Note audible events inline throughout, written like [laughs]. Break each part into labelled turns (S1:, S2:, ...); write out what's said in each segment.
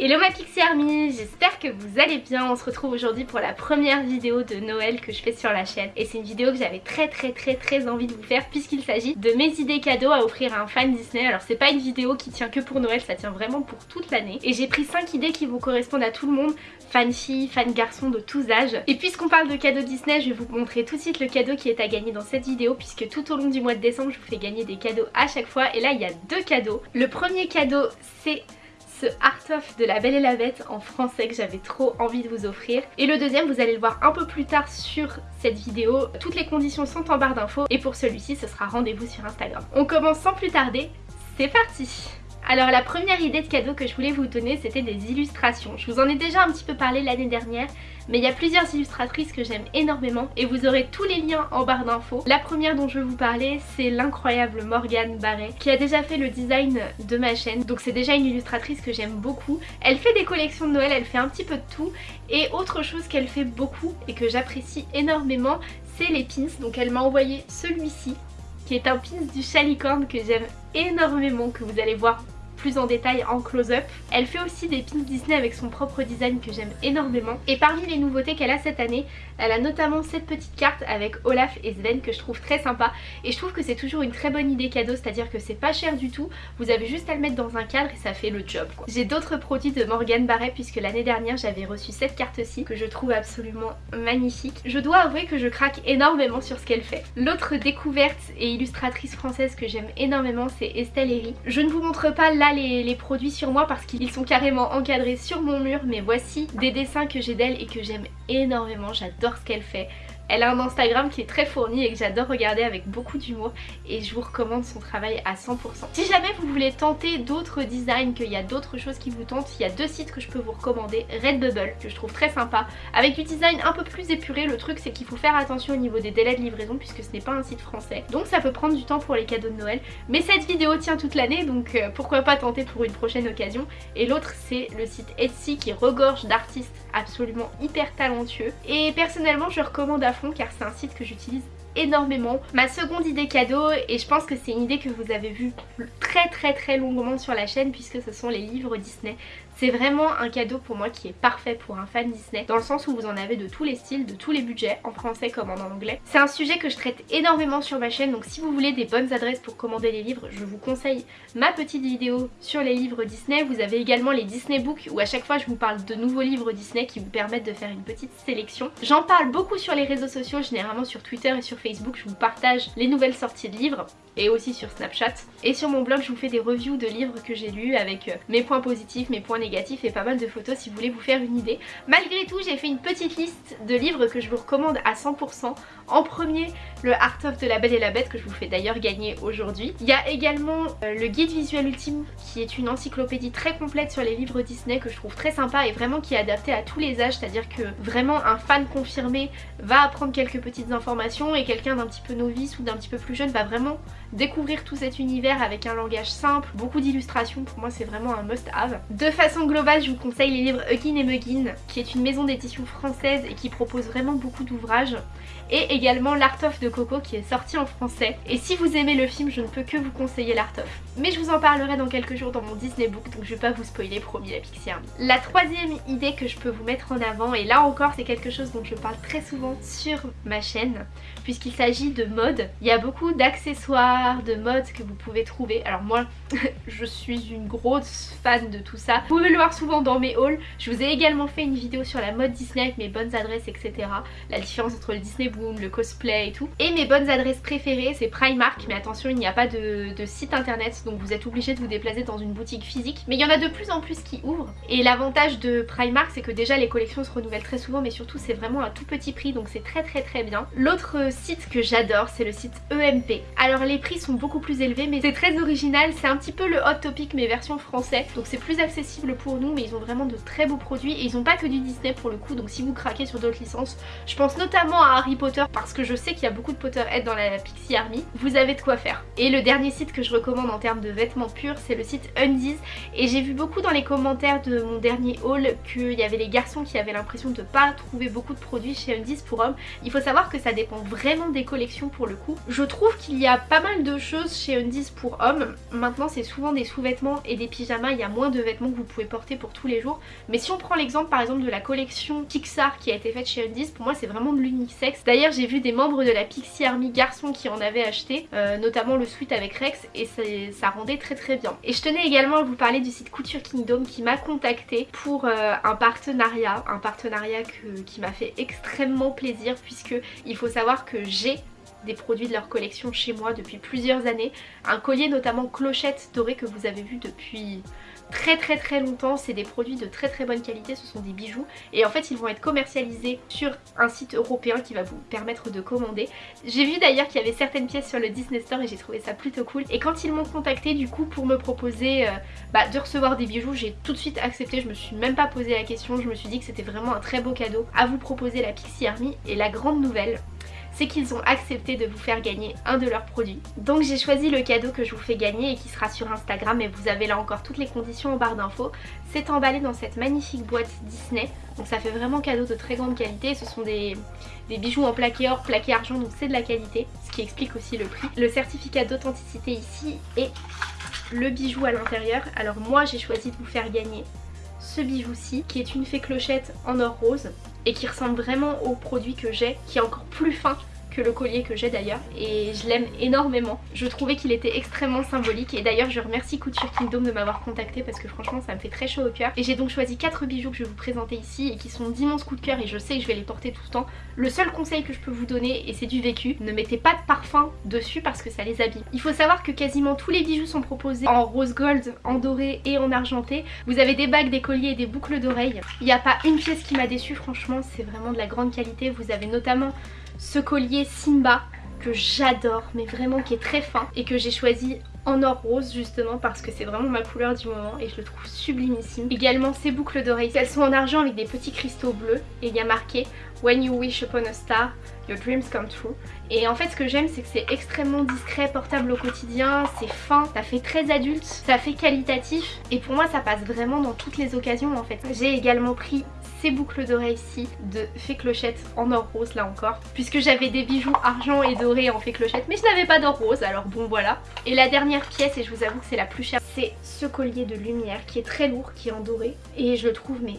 S1: Hello ma Pixie j'espère que vous allez bien. On se retrouve aujourd'hui pour la première vidéo de Noël que je fais sur la chaîne. Et c'est une vidéo que j'avais très très très très envie de vous faire puisqu'il s'agit de mes idées cadeaux à offrir à un fan Disney. Alors c'est pas une vidéo qui tient que pour Noël, ça tient vraiment pour toute l'année. Et j'ai pris 5 idées qui vont correspondre à tout le monde, fan filles, fan garçons de tous âges. Et puisqu'on parle de cadeaux Disney, je vais vous montrer tout de suite le cadeau qui est à gagner dans cette vidéo puisque tout au long du mois de décembre, je vous fais gagner des cadeaux à chaque fois. Et là, il y a deux cadeaux. Le premier cadeau, c'est ce Art of de La Belle et la Bête en français que j'avais trop envie de vous offrir. Et le deuxième, vous allez le voir un peu plus tard sur cette vidéo. Toutes les conditions sont en barre d'infos et pour celui-ci, ce sera rendez-vous sur Instagram. On commence sans plus tarder, c'est parti alors la première idée de cadeau que je voulais vous donner c'était des illustrations. Je vous en ai déjà un petit peu parlé l'année dernière mais il y a plusieurs illustratrices que j'aime énormément et vous aurez tous les liens en barre d'infos. La première dont je vais vous parler c'est l'incroyable Morgane Barret qui a déjà fait le design de ma chaîne donc c'est déjà une illustratrice que j'aime beaucoup. Elle fait des collections de Noël, elle fait un petit peu de tout et autre chose qu'elle fait beaucoup et que j'apprécie énormément c'est les pins donc elle m'a envoyé celui-ci qui est un pins du Chalicorne que j'aime énormément que vous allez voir plus en détail en close-up. Elle fait aussi des pins Disney avec son propre design que j'aime énormément. Et parmi les nouveautés qu'elle a cette année, elle a notamment cette petite carte avec Olaf et Sven que je trouve très sympa. Et je trouve que c'est toujours une très bonne idée cadeau, c'est-à-dire que c'est pas cher du tout. Vous avez juste à le mettre dans un cadre et ça fait le job. J'ai d'autres produits de Morgan Barret puisque l'année dernière j'avais reçu cette carte-ci que je trouve absolument magnifique. Je dois avouer que je craque énormément sur ce qu'elle fait. L'autre découverte et illustratrice française que j'aime énormément c'est Estelle Herry. Je ne vous montre pas les, produits sur moi parce qu'ils sont carrément encadrés sur mon mur mais voici des dessins que j'ai d'elle et que j'aime énormément, j'adore ce qu'elle fait. Elle a un Instagram qui est très fourni et que j'adore regarder avec beaucoup d'humour et je vous recommande son travail à 100%. Si jamais vous voulez tenter d'autres designs, qu'il y a d'autres choses qui vous tentent, il y a deux sites que je peux vous recommander. Redbubble, que je trouve très sympa, avec du design un peu plus épuré. Le truc c'est qu'il faut faire attention au niveau des délais de livraison puisque ce n'est pas un site français. Donc ça peut prendre du temps pour les cadeaux de Noël. Mais cette vidéo tient toute l'année donc euh, pourquoi pas tenter pour une prochaine occasion. Et l'autre c'est le site Etsy qui regorge d'artistes absolument hyper talentueux. Et personnellement je recommande à car c'est un site que j'utilise énormément. Ma seconde idée cadeau et je pense que c'est une idée que vous avez vue très très très longuement sur la chaîne puisque ce sont les livres Disney. C'est vraiment un cadeau pour moi qui est parfait pour un fan Disney dans le sens où vous en avez de tous les styles, de tous les budgets, en français comme en anglais. C'est un sujet que je traite énormément sur ma chaîne donc si vous voulez des bonnes adresses pour commander les livres, je vous conseille ma petite vidéo sur les livres Disney. Vous avez également les Disney Books où à chaque fois je vous parle de nouveaux livres Disney qui vous permettent de faire une petite sélection. J'en parle beaucoup sur les réseaux sociaux, généralement sur Twitter et sur Facebook, je vous partage les nouvelles sorties de livres et aussi sur Snapchat. Et sur mon blog je vous fais des reviews de livres que j'ai lus avec euh, mes points positifs, mes points négatifs et pas mal de photos si vous voulez vous faire une idée. Malgré tout j'ai fait une petite liste de livres que je vous recommande à 100%. En premier le Art of de la Belle et la Bête que je vous fais d'ailleurs gagner aujourd'hui. Il y a également euh, le guide visuel ultime qui est une encyclopédie très complète sur les livres Disney que je trouve très sympa et vraiment qui est adapté à tous les âges. C'est-à-dire que vraiment un fan confirmé va apprendre quelques petites informations et quelqu'un d'un petit peu novice ou d'un petit peu plus jeune va vraiment découvrir tout cet univers avec un langage simple, beaucoup d'illustrations, pour moi c'est vraiment un must-have. De façon globale, je vous conseille les livres Huggin et Muggin, qui est une maison d'édition française et qui propose vraiment beaucoup d'ouvrages, et également L'Art of de Coco qui est sorti en français. Et si vous aimez le film, je ne peux que vous conseiller L'Art of. Mais je vous en parlerai dans quelques jours dans mon Disney Book, donc je vais pas vous spoiler, promis la Pixie Army. La troisième idée que je peux vous mettre en avant, et là encore c'est quelque chose dont je parle très souvent sur ma chaîne, puisqu'il s'agit de mode. Il y a beaucoup d'accessoires, de mode que vous pouvez trouver. Alors moi, [laughs] je suis une grosse fan de tout ça. Vous pouvez le voir souvent dans mes hauls. Je vous ai également fait une vidéo sur la mode Disney avec mes bonnes adresses, etc. La différence entre le Disney Boom, le cosplay et tout. Et mes bonnes adresses préférées, c'est Primark. Mais attention, il n'y a pas de, site internet, donc vous êtes obligé de vous déplacer dans une boutique physique. Mais il y en a de plus en plus qui ouvrent. Et l'avantage de Primark, c'est que déjà les collections se renouvellent très souvent, mais surtout c'est vraiment un tout petit prix, donc c'est très très très bien. L'autre site que j'adore, c'est le site EMP. Alors les prix sont beaucoup plus élevés mais c'est très original, c'est un petit peu le Hot Topic mais version français donc c'est plus accessible pour nous mais ils ont vraiment de très beaux produits et ils ont pas que du Disney pour le coup donc si vous craquez sur d'autres licences, je pense notamment à Harry Potter parce que je sais qu'il y a beaucoup de Potterhead dans la Pixie Army, vous avez de quoi faire. Et le dernier site que je recommande en termes de vêtements purs c'est le site Undies et j'ai vu beaucoup dans les commentaires de mon dernier haul qu'il y avait les garçons qui avaient l'impression de pas trouver beaucoup de produits chez Undies pour hommes. Il faut savoir que ça dépend vraiment des collections pour le coup. Je trouve qu'il y a pas mal de choses chez Undies pour hommes. Maintenant c'est souvent des sous-vêtements et des pyjamas, il y a moins de vêtements que vous pouvez porter pour tous les jours. Mais si on prend l'exemple par exemple de la collection Pixar qui a été faite chez Undies, pour moi c'est vraiment de l'unisex. D'ailleurs j'ai vu des membres de la Pixie Army garçons qui en avaient acheté, euh, notamment le suite avec Rex et ça rendait très très bien. Et je tenais également à vous parler du site Couture Kingdom qui m'a contacté pour euh, un partenariat, un partenariat qui m'a fait extrêmement plaisir puisque il faut savoir que j'ai des produits de leur collection chez moi depuis plusieurs années. Un collier notamment clochette dorée que vous avez vu depuis très très très longtemps. C'est des produits de très très bonne qualité, ce sont des bijoux. Et en fait ils vont être commercialisés sur un site européen qui va vous permettre de commander. J'ai vu d'ailleurs qu'il y avait certaines pièces sur le Disney Store et j'ai trouvé ça plutôt cool. Et quand ils m'ont contacté du coup pour me proposer euh, bah, de recevoir des bijoux, j'ai tout de suite accepté. Je me suis même pas posé la question, je me suis dit que c'était vraiment un très beau cadeau à vous proposer la Pixie Army. Et la grande nouvelle, c'est qu'ils ont accepté de vous faire gagner un de leurs produits. Donc j'ai choisi le cadeau que je vous fais gagner et qui sera sur Instagram et vous avez là encore toutes les conditions en barre d'infos. C'est emballé dans cette magnifique boîte Disney, donc ça fait vraiment cadeau de très grande qualité. Ce sont des, bijoux en plaqué or, plaqué argent, donc c'est de la qualité, ce qui explique aussi le prix. Le certificat d'authenticité ici et le bijou à l'intérieur. Alors moi j'ai choisi de vous faire gagner ce bijou-ci qui est une fée clochette en or rose et qui ressemble vraiment au produit que j'ai qui est encore plus fin le collier que j'ai d'ailleurs et je l'aime énormément. Je trouvais qu'il était extrêmement symbolique et d'ailleurs je remercie Couture Kingdom de m'avoir contacté parce que franchement ça me fait très chaud au cœur. Et j'ai donc choisi 4 bijoux que je vais vous présenter ici et qui sont d'immenses coups de cœur et je sais que je vais les porter tout le temps. Le seul conseil que je peux vous donner et c'est du vécu, ne mettez pas de parfum dessus parce que ça les abîme. Il faut savoir que quasiment tous les bijoux sont proposés en rose gold, en doré et en argenté. Vous avez des bagues, des colliers et des boucles d'oreilles. Il n'y a pas une pièce qui m'a déçu franchement c'est vraiment de la grande qualité. Vous avez notamment ce collier Simba que j'adore mais vraiment qui est très fin et que j'ai choisi en or rose justement parce que c'est vraiment ma couleur du moment et je le trouve sublimissime. Également ces boucles d'oreilles, elles sont en argent avec des petits cristaux bleus et il y a marqué When you wish upon a star, your dreams come true. Et en fait ce que j'aime c'est que c'est extrêmement discret, portable au quotidien, c'est fin, ça fait très adulte, ça fait qualitatif et pour moi ça passe vraiment dans toutes les occasions en fait. J'ai également pris ces boucles d'oreilles ici de fée clochette en or rose là encore puisque j'avais des bijoux argent et doré en fée clochette mais je n'avais pas d'or rose alors bon voilà et la dernière pièce et je vous avoue que c'est la plus chère c'est ce collier de lumière qui est très lourd qui est en doré et je le trouve mais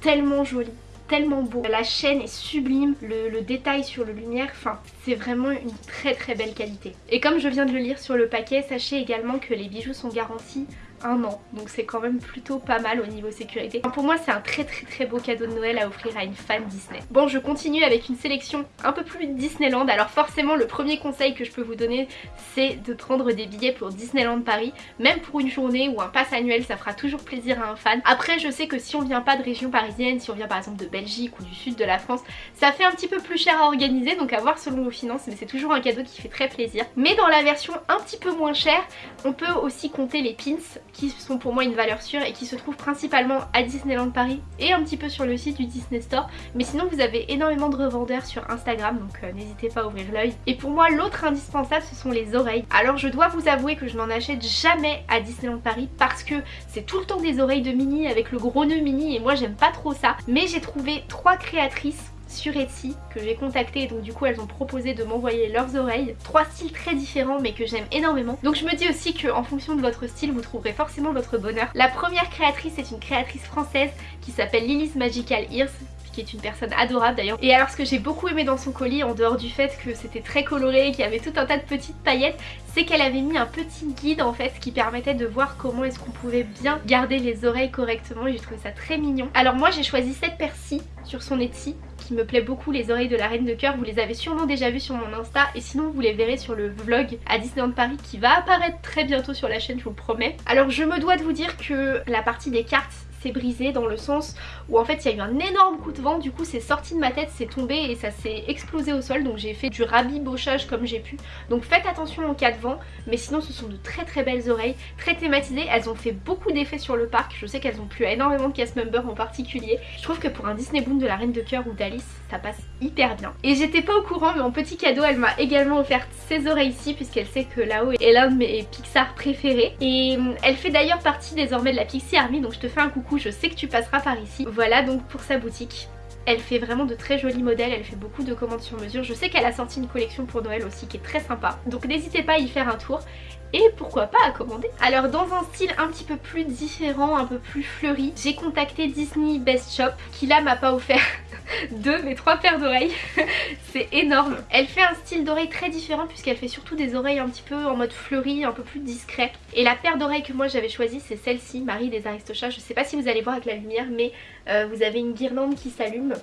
S1: tellement joli tellement beau. La chaîne est sublime, le, le, détail sur le lumière, enfin c'est vraiment une très très belle qualité. Et comme je viens de le lire sur le paquet, sachez également que les bijoux sont garantis un an donc c'est quand même plutôt pas mal au niveau sécurité. Pour moi c'est un très très très beau cadeau de Noël à offrir à une fan Disney. Bon je continue avec une sélection un peu plus Disneyland alors forcément le premier conseil que je peux vous donner c'est de prendre des billets pour Disneyland Paris même pour une journée ou un pass annuel ça fera toujours plaisir à un fan. Après je sais que si on vient pas de région parisienne, si on vient par exemple de Belgique ou du sud de la France ça fait un petit peu plus cher à organiser donc à voir selon vos finances mais c'est toujours un cadeau qui fait très plaisir. Mais dans la version un petit peu moins chère on peut aussi compter les pins qui sont pour moi une valeur sûre et qui se trouvent principalement à Disneyland Paris et un petit peu sur le site du Disney Store. Mais sinon vous avez énormément de revendeurs sur Instagram donc euh, n'hésitez pas à ouvrir l'œil. Et pour moi l'autre indispensable ce sont les oreilles. Alors je dois vous avouer que je n'en achète jamais à Disneyland Paris parce que c'est tout le temps des oreilles de Minnie avec le gros nœud Minnie et moi j'aime pas trop ça. Mais j'ai trouvé trois créatrices sur Etsy que j'ai contacté et donc du coup elles ont proposé de m'envoyer leurs oreilles. Trois styles très différents mais que j'aime énormément. Donc je me dis aussi qu'en fonction de votre style vous trouverez forcément votre bonheur. La première créatrice est une créatrice française qui s'appelle Lily's Magical Ears qui est une personne adorable d'ailleurs. Et alors ce que j'ai beaucoup aimé dans son colis, en dehors du fait que c'était très coloré, qu'il y avait tout un tas de petites paillettes, c'est qu'elle avait mis un petit guide en fait qui permettait de voir comment est-ce qu'on pouvait bien garder les oreilles correctement et j'ai trouvé ça très mignon. Alors moi j'ai choisi cette persil sur son Etsy qui me plaît beaucoup, les oreilles de la reine de cœur, vous les avez sûrement déjà vues sur mon Insta et sinon vous les verrez sur le vlog à Disneyland Paris qui va apparaître très bientôt sur la chaîne, je vous le promets. Alors je me dois de vous dire que la partie des cartes s'est brisé dans le sens où en fait il y a eu un énorme coup de vent. Du coup c'est sorti de ma tête, c'est tombé et ça s'est explosé au sol. Donc j'ai fait du rabibochage comme j'ai pu. Donc faites attention en cas de vent mais sinon ce sont de très très belles oreilles très thématisées, elles ont fait beaucoup d'effets sur le parc. Je sais qu'elles ont plu à énormément de cast members en particulier. Je trouve que pour un Disney Boon de la Reine de Cœur ou d'Alice ça passe hyper bien et j'étais pas au courant mais en petit cadeau elle m'a également offert ces oreilles ici puisqu'elle sait que là-haut est l'un de mes Pixar préférés et hum, elle fait d'ailleurs partie désormais de la Pixie Army donc je te fais un coucou je sais que tu passeras par ici. Voilà donc pour sa boutique. Elle fait vraiment de très jolis modèles, elle fait beaucoup de commandes sur mesure. Je sais qu'elle a sorti une collection pour Noël aussi qui est très sympa. Donc n'hésitez pas à y faire un tour. Et pourquoi pas à commander. Alors dans un style un petit peu plus différent, un peu plus fleuri, j'ai contacté Disney Best Shop qui là m'a pas offert [laughs] deux mais trois paires d'oreilles. [laughs] c'est énorme. Elle fait un style d'oreille très différent puisqu'elle fait surtout des oreilles un petit peu en mode fleuri, un peu plus discret. Et la paire d'oreilles que moi j'avais choisie c'est celle-ci, Marie des Aristochats. Je sais pas si vous allez voir avec la lumière mais euh, vous avez une guirlande qui s'allume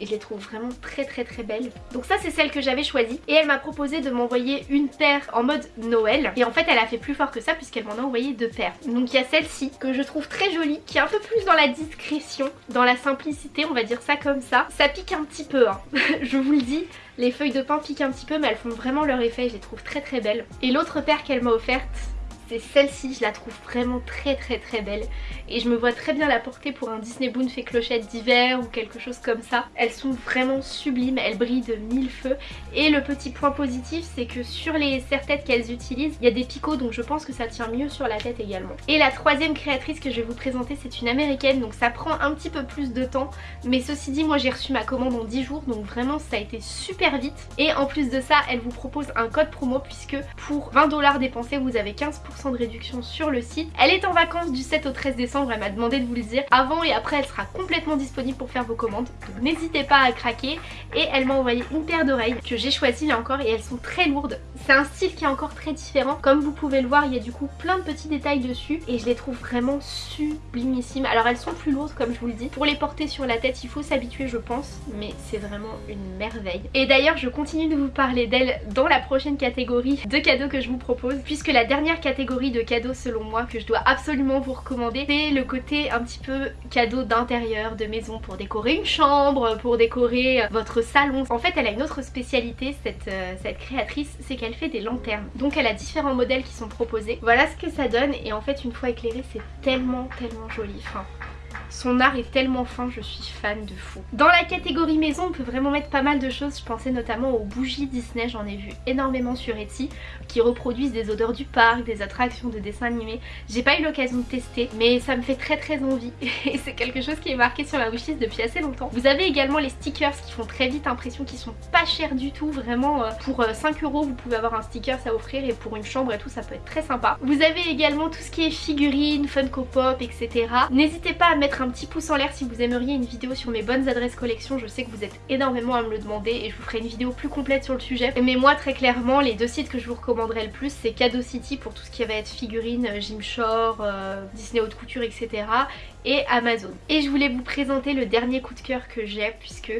S1: et je les trouve vraiment très très très belles. Donc ça c'est celle que j'avais choisie et elle m'a proposé de m'envoyer une paire en mode Noël et en fait elle a fait plus fort que ça puisqu'elle m'en a envoyé deux paires. Donc il y a celle-ci que je trouve très jolie qui est un peu plus dans la discrétion, dans la simplicité on va dire ça comme ça. Ça pique un petit peu hein, [laughs] je vous le dis. Les feuilles de pain piquent un petit peu mais elles font vraiment leur effet, je les trouve très très belles. Et l'autre paire qu'elle m'a offerte c'est celle-ci, je la trouve vraiment très très très belle et je me vois très bien la porter pour un Disney Boon fait clochette d'hiver ou quelque chose comme ça. Elles sont vraiment sublimes, elles brillent de mille feux et le petit point positif c'est que sur les serre-têtes qu'elles utilisent, il y a des picots donc je pense que ça tient mieux sur la tête également. Et la troisième créatrice que je vais vous présenter c'est une américaine donc ça prend un petit peu plus de temps mais ceci dit moi j'ai reçu ma commande en 10 jours donc vraiment ça a été super vite et en plus de ça elle vous propose un code promo puisque pour 20 dollars dépensés vous avez 15% de réduction sur le site. Elle est en vacances du 7 au 13 décembre, elle m'a demandé de vous le dire. Avant et après elle sera complètement disponible pour faire vos commandes. Donc n'hésitez pas à craquer. Et elle m'a envoyé une paire d'oreilles que j'ai choisi là encore et elles sont très lourdes. C'est un style qui est encore très différent. Comme vous pouvez le voir il y a du coup plein de petits détails dessus et je les trouve vraiment sublimissimes. Alors elles sont plus lourdes comme je vous le dis. Pour les porter sur la tête il faut s'habituer je pense mais c'est vraiment une merveille. Et d'ailleurs je continue de vous parler d'elle dans la prochaine catégorie de cadeaux que je vous propose puisque la dernière catégorie de cadeaux selon moi que je dois absolument vous recommander c'est le côté un petit peu cadeau d'intérieur, de maison pour décorer une chambre, pour décorer euh, votre salon. En fait elle a une autre spécialité cette, euh, cette créatrice, c'est qu'elle fait des lanternes. Donc elle a différents modèles qui sont proposés. Voilà ce que ça donne et en fait une fois éclairé c'est tellement tellement joli. Son art est tellement fin, je suis fan de fou. Dans la catégorie maison, on peut vraiment mettre pas mal de choses. Je pensais notamment aux bougies Disney, j'en ai vu énormément sur Etsy, qui reproduisent des odeurs du parc, des attractions de dessins animés. J'ai pas eu l'occasion de tester, mais ça me fait très très envie. [laughs] Et c'est quelque chose qui est marqué sur ma wishlist depuis assez longtemps. Vous avez également les stickers qui font très vite impression, qui sont pas chers du tout. Vraiment, euh, pour 5 euh, euros, vous pouvez avoir un sticker à offrir et pour une chambre et tout, ça peut être très sympa. Vous avez également tout ce qui est figurines, Funko Pop, etc. N'hésitez pas à mettre un petit pouce en l'air si vous aimeriez une vidéo sur mes bonnes adresses collection. Je sais que vous êtes énormément à me le demander et je vous ferai une vidéo plus complète sur le sujet. Mais moi très clairement les deux sites que je vous recommanderais le plus c'est Cadeau City pour tout ce qui va être figurines, Gymshore, euh, Disney Haute Couture etc. Et Amazon. Et je voulais vous présenter le dernier coup de cœur que j'ai puisque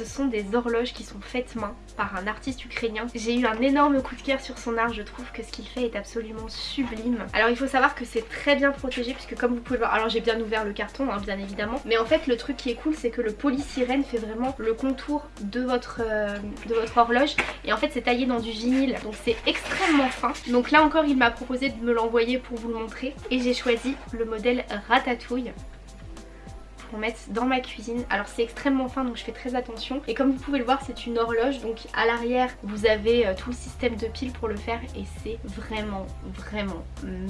S1: ce sont des horloges qui sont faites main par un artiste ukrainien. J'ai eu un énorme coup de cœur sur son art, je trouve que ce qu'il fait est absolument sublime. Alors il faut savoir que c'est très bien protégé puisque comme vous pouvez le voir, alors j'ai bien ouvert le carton hein, bien évidemment, mais en fait le truc qui est cool c'est que le polysirène fait vraiment le contour de votre, euh, de votre horloge et en fait c'est taillé dans du vinyle donc c'est extrêmement fin. Donc là encore il m'a proposé de me l'envoyer pour vous le montrer et j'ai choisi le modèle Ratatouille mettre dans ma cuisine. Alors c'est extrêmement fin donc je fais très attention. Et comme vous pouvez le voir c'est une horloge donc à l'arrière vous avez euh, tout le système de piles pour le faire et c'est vraiment vraiment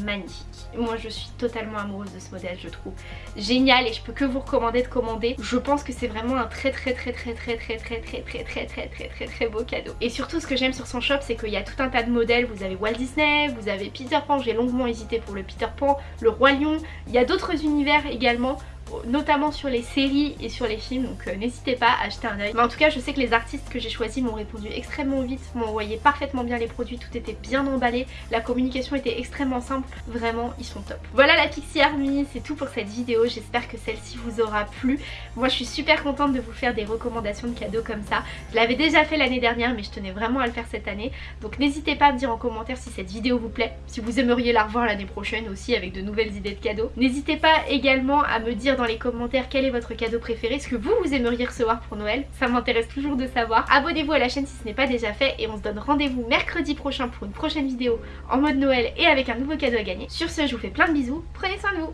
S1: magnifique. Moi je suis totalement amoureuse de ce modèle je trouve génial et je peux que vous recommander de commander. Je pense que c'est vraiment un très très très très très très très très très très très très très très beau cadeau. Et surtout ce que j'aime sur son shop c'est qu'il y a tout un tas de modèles. Vous avez Walt Disney, vous avez Peter Pan, j'ai longuement hésité pour le Peter Pan, le Roi Lion. Il y a d'autres univers également notamment sur les séries et sur les films donc euh, n'hésitez pas à acheter un oeil. Mais en tout cas je sais que les artistes que j'ai choisis m'ont répondu extrêmement vite, m'ont envoyé parfaitement bien les produits, tout était bien emballé, la communication était extrêmement simple, vraiment ils sont top. Voilà la Pixie Army, c'est tout pour cette vidéo, j'espère que celle-ci vous aura plu. Moi je suis super contente de vous faire des recommandations de cadeaux comme ça. Je l'avais déjà fait l'année dernière mais je tenais vraiment à le faire cette année. Donc n'hésitez pas à me dire en commentaire si cette vidéo vous plaît, si vous aimeriez la revoir l'année prochaine aussi avec de nouvelles idées de cadeaux. N'hésitez pas également à me dire dans les commentaires quel est votre cadeau préféré, ce que vous vous aimeriez recevoir pour Noël, ça m'intéresse toujours de savoir. Abonnez-vous à la chaîne si ce n'est pas déjà fait et on se donne rendez-vous mercredi prochain pour une prochaine vidéo en mode Noël et avec un nouveau cadeau à gagner. Sur ce je vous fais plein de bisous, prenez soin de vous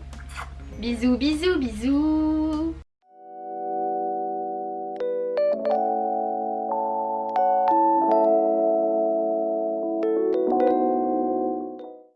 S1: Bisous bisous bisous